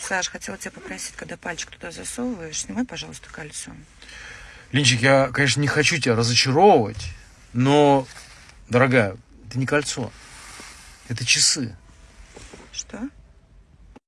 Саш, хотела тебя попросить, когда пальчик туда засовываешь, снимай, пожалуйста, кольцо. Линчик, я, конечно, не хочу тебя разочаровывать, но, дорогая, это не кольцо, это часы. Что?